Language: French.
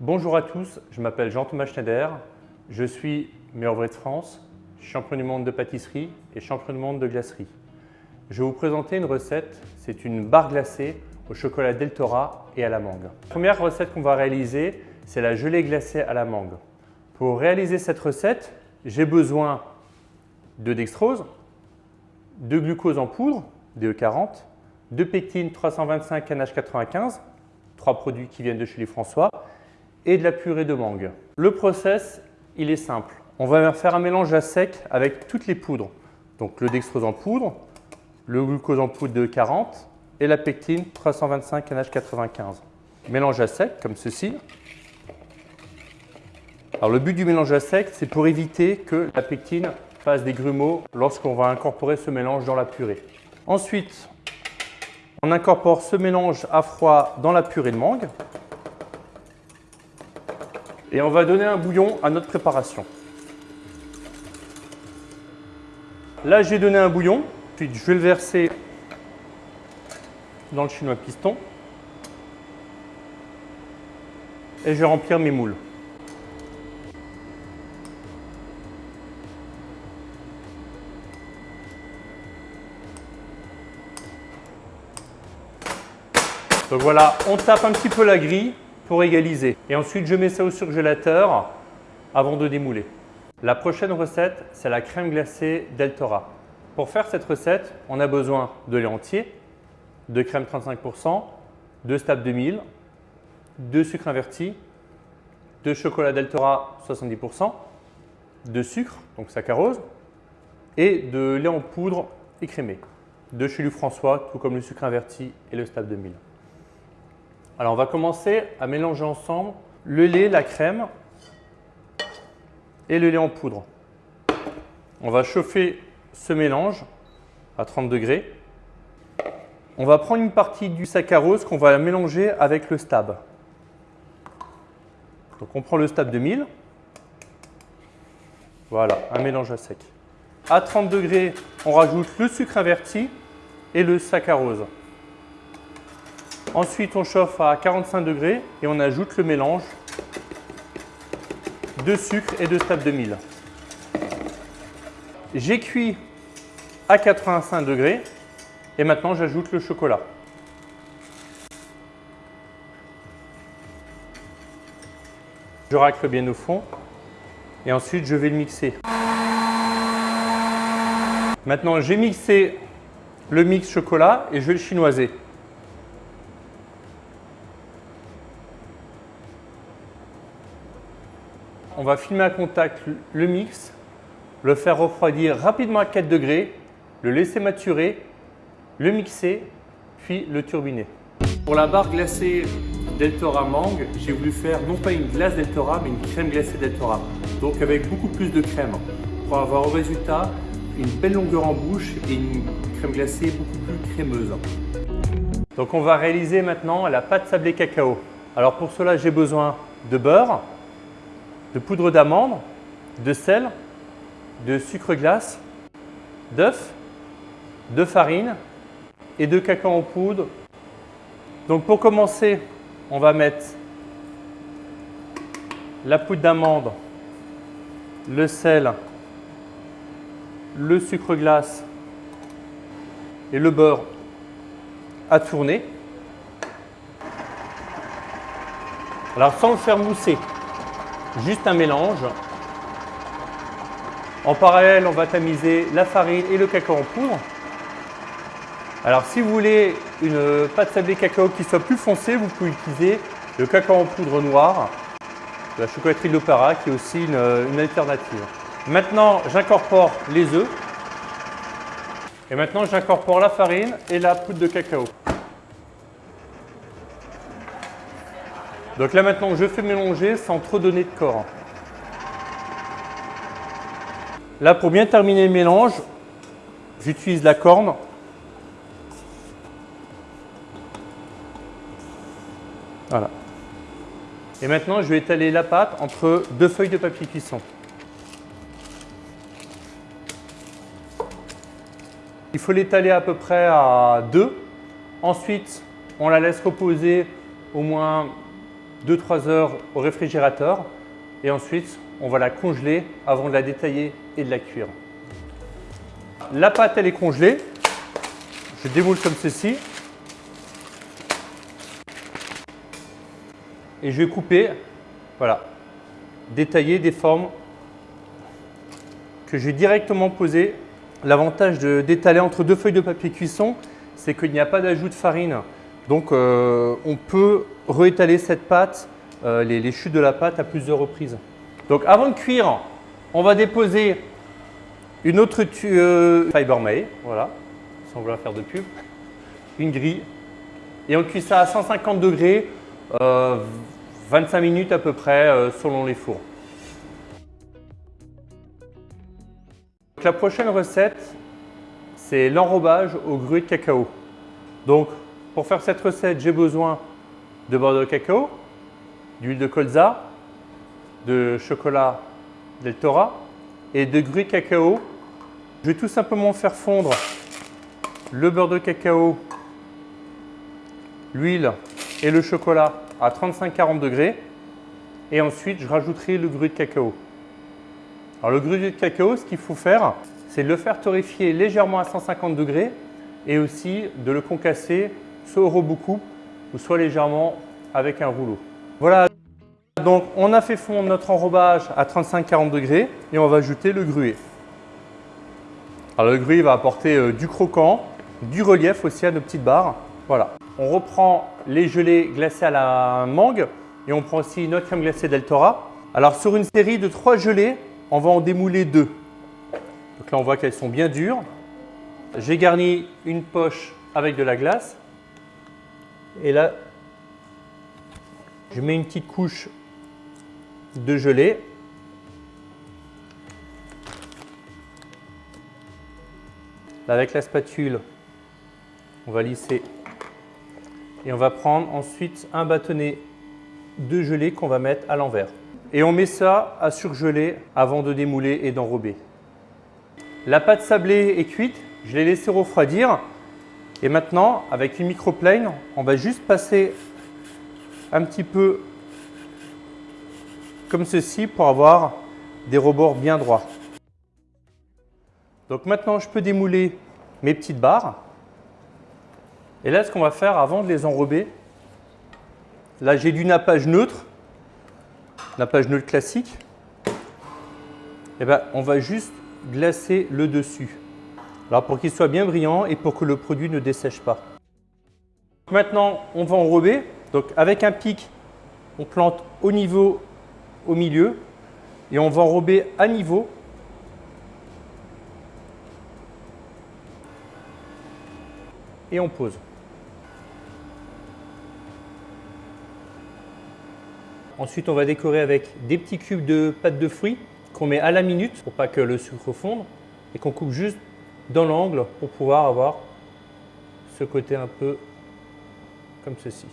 Bonjour à tous, je m'appelle Jean-Thomas Schneider, je suis meilleur vrai de France, champion du monde de pâtisserie et champion du monde de glacerie. Je vais vous présenter une recette, c'est une barre glacée au chocolat Deltora et à la mangue. La première recette qu'on va réaliser, c'est la gelée glacée à la mangue. Pour réaliser cette recette, j'ai besoin de dextrose, de glucose en poudre, DE40, de pectine 325 NH95, trois produits qui viennent de chez les François, et de la purée de mangue. Le process, il est simple. On va faire un mélange à sec avec toutes les poudres. Donc le dextrose en poudre, le glucose en poudre de 40 et la pectine 325 NH95. Mélange à sec comme ceci. Alors le but du mélange à sec, c'est pour éviter que la pectine fasse des grumeaux lorsqu'on va incorporer ce mélange dans la purée. Ensuite, on incorpore ce mélange à froid dans la purée de mangue. Et on va donner un bouillon à notre préparation. Là, j'ai donné un bouillon, puis je vais le verser dans le chinois piston. Et je vais remplir mes moules. Donc voilà, on tape un petit peu la grille pour égaliser. Et ensuite, je mets ça au surgélateur avant de démouler. La prochaine recette, c'est la crème glacée Deltora. Pour faire cette recette, on a besoin de lait entier, de crème 35%, de Stab 2000, de sucre inverti, de chocolat Deltora 70%, de sucre, donc saccharose, et de lait en poudre écrémé, de chez François, tout comme le sucre inverti et le Stab 2000. Alors on va commencer à mélanger ensemble le lait, la crème et le lait en poudre. On va chauffer ce mélange à 30 degrés. On va prendre une partie du saccharose qu'on va mélanger avec le stab. Donc on prend le stab de 1000. Voilà, un mélange à sec. À 30 degrés, on rajoute le sucre inverti et le saccharose. Ensuite, on chauffe à 45 degrés et on ajoute le mélange de sucre et de Stab 2000. J'ai cuit à 85 degrés et maintenant j'ajoute le chocolat. Je racle bien au fond et ensuite je vais le mixer. Maintenant j'ai mixé le mix chocolat et je vais le chinoiser. On va filmer à contact le mix, le faire refroidir rapidement à 4 degrés, le laisser maturer, le mixer, puis le turbiner. Pour la barre glacée Deltora Mangue, j'ai voulu faire non pas une glace Deltora, mais une crème glacée Deltora. Donc avec beaucoup plus de crème pour avoir au résultat une belle longueur en bouche et une crème glacée beaucoup plus crémeuse. Donc on va réaliser maintenant la pâte sablée cacao. Alors pour cela, j'ai besoin de beurre, de poudre d'amande, de sel, de sucre glace, d'œufs, de farine et de cacao en poudre. Donc pour commencer, on va mettre la poudre d'amande, le sel, le sucre glace et le beurre à tourner. Alors sans le faire mousser, juste un mélange. En parallèle, on va tamiser la farine et le cacao en poudre. Alors si vous voulez une pâte sablée cacao qui soit plus foncée, vous pouvez utiliser le cacao en poudre noir la chocolaterie de l'Opéra qui est aussi une alternative. Maintenant, j'incorpore les œufs. Et maintenant, j'incorpore la farine et la poudre de cacao. Donc là maintenant, je fais mélanger sans trop donner de corps. Là, pour bien terminer le mélange, j'utilise la corne. Voilà. Et maintenant, je vais étaler la pâte entre deux feuilles de papier cuisson. Il faut l'étaler à peu près à deux. Ensuite, on la laisse reposer au moins 2-3 heures au réfrigérateur et ensuite on va la congeler avant de la détailler et de la cuire. La pâte elle est congelée, je démoule comme ceci et je vais couper, voilà, détailler des formes que je vais directement poser. L'avantage d'étaler entre deux feuilles de papier cuisson, c'est qu'il n'y a pas d'ajout de farine. Donc euh, on peut réétaler cette pâte, euh, les, chutes de la pâte à plusieurs reprises. Donc avant de cuire, on va déposer une autre euh, fiber May, voilà, sans vouloir faire de pub, une grille. Et on cuit ça à 150 degrés, 25 minutes à peu près selon les fours. la prochaine recette, c'est l'enrobage au gruau de cacao. Donc, pour faire cette recette, j'ai besoin de beurre de cacao, d'huile de colza, de chocolat del Tora et de de cacao. Je vais tout simplement faire fondre le beurre de cacao, l'huile et le chocolat à 35-40 degrés. Et ensuite, je rajouterai le gruau de cacao. Alors le gruau de cacao, ce qu'il faut faire, c'est le faire torréfier légèrement à 150 degrés et aussi de le concasser soit au ou soit légèrement avec un rouleau. Voilà, donc on a fait fondre notre enrobage à 35-40 degrés et on va ajouter le gruet. Alors le gruet va apporter euh, du croquant, du relief aussi à nos petites barres. Voilà. On reprend les gelées glacées à la mangue et on prend aussi notre crème glacée d'Eltora. Alors sur une série de trois gelées, on va en démouler deux. Donc là, on voit qu'elles sont bien dures. J'ai garni une poche avec de la glace. Et là, je mets une petite couche de gelée. avec la spatule, on va lisser et on va prendre ensuite un bâtonnet de gelée qu'on va mettre à l'envers. Et on met ça à surgeler avant de démouler et d'enrober. La pâte sablée est cuite, je l'ai laissée refroidir. Et maintenant, avec une microplane, on va juste passer un petit peu comme ceci pour avoir des rebords bien droits. Donc maintenant, je peux démouler mes petites barres. Et là, ce qu'on va faire avant de les enrober, là j'ai du nappage neutre la page neutre classique, eh ben, on va juste glacer le dessus. Alors pour qu'il soit bien brillant et pour que le produit ne dessèche pas. Maintenant, on va enrober. Donc avec un pic, on plante au niveau, au milieu, et on va enrober à niveau. Et on pose. Ensuite, on va décorer avec des petits cubes de pâte de fruits qu'on met à la minute pour pas que le sucre fonde et qu'on coupe juste dans l'angle pour pouvoir avoir ce côté un peu comme ceci.